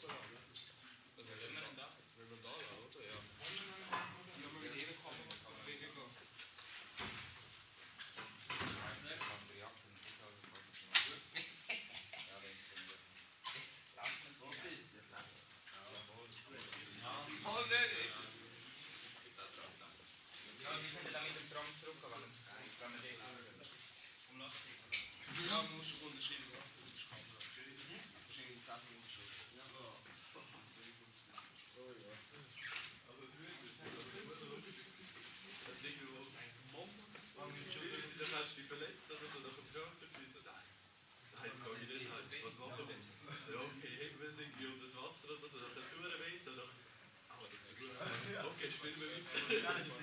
sono Thank you.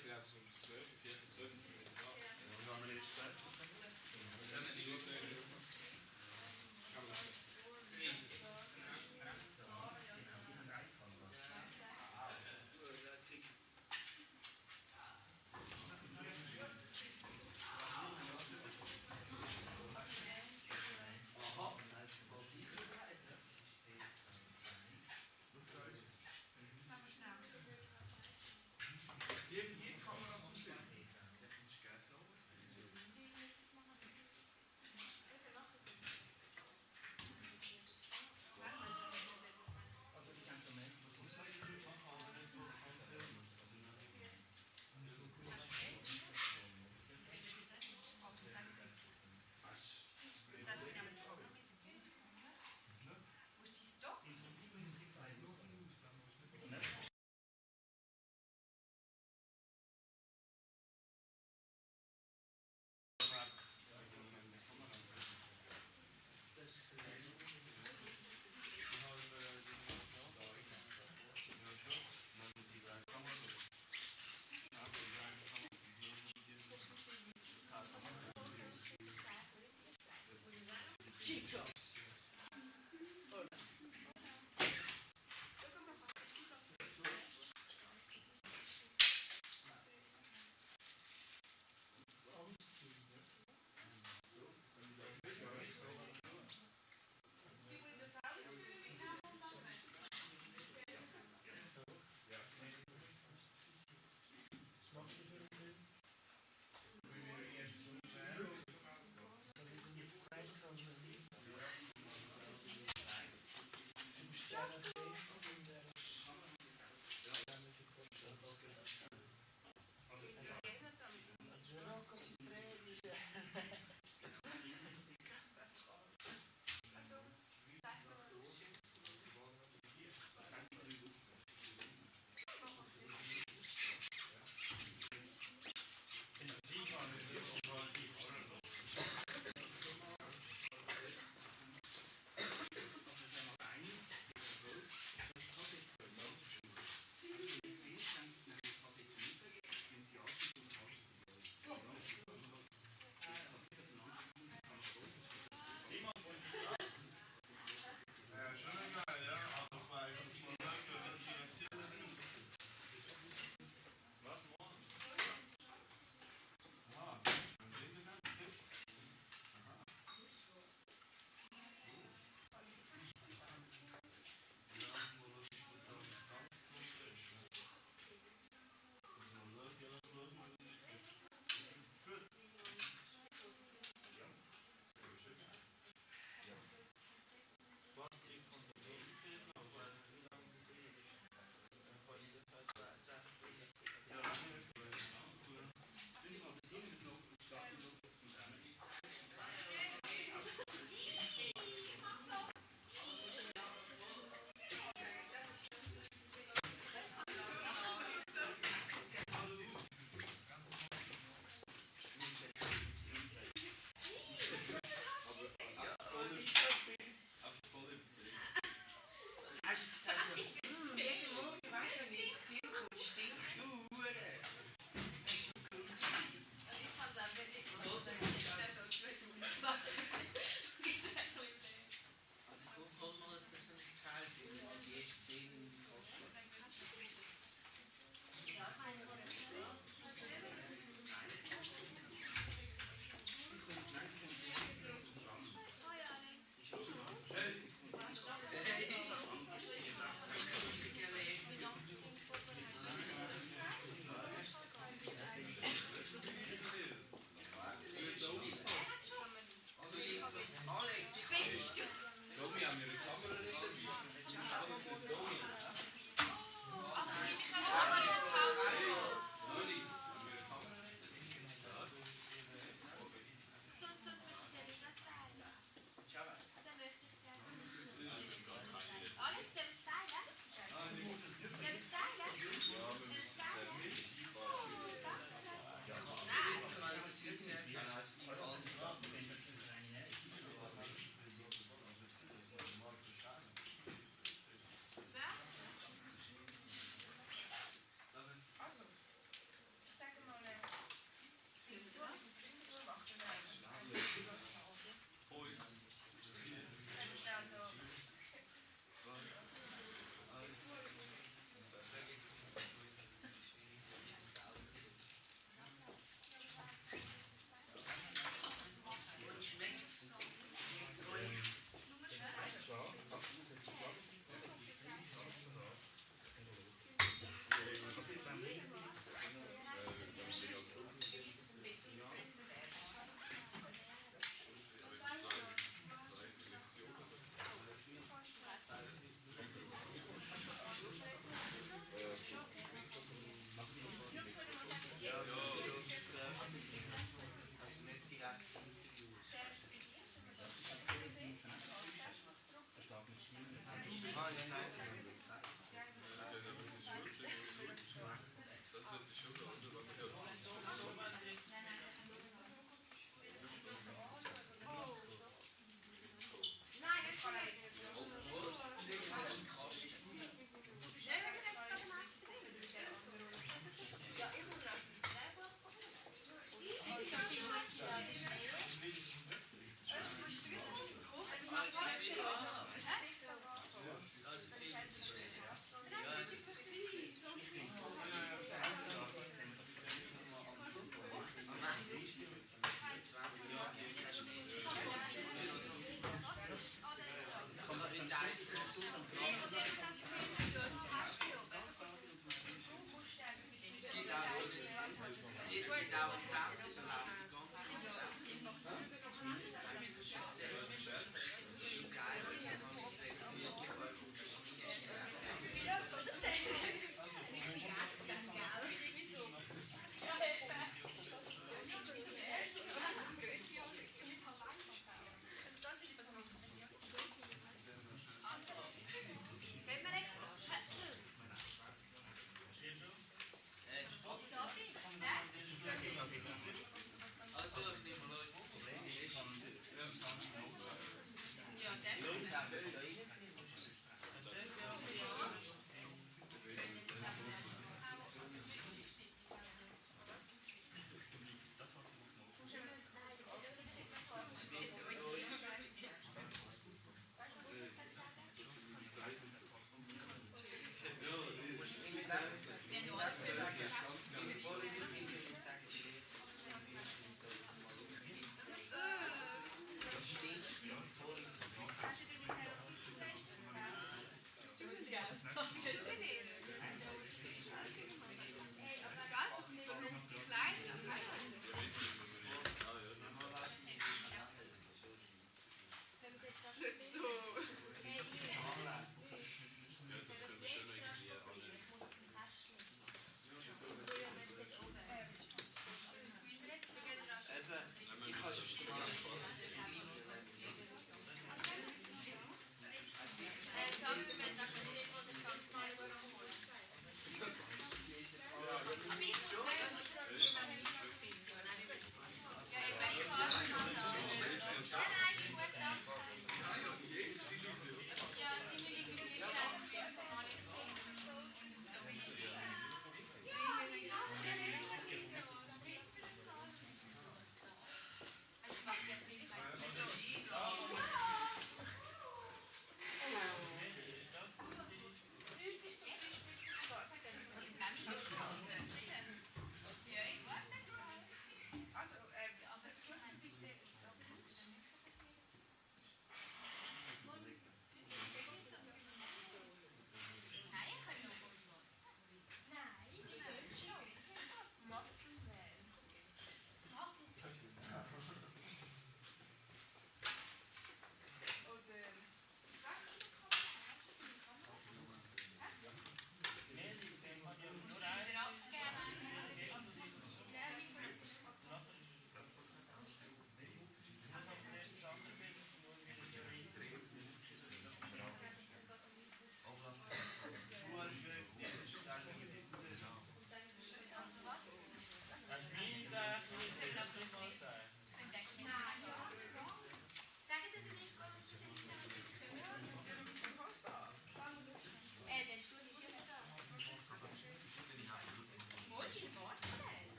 Obviously, obviously,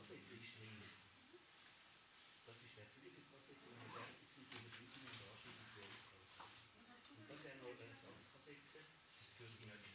Wasserbildschnellen. Das ist natürliche Kassette und Fertig sind diese flüssigen und artifiziellen Kassette. Und das wäre eine Organisationskassette. Das gehört in eine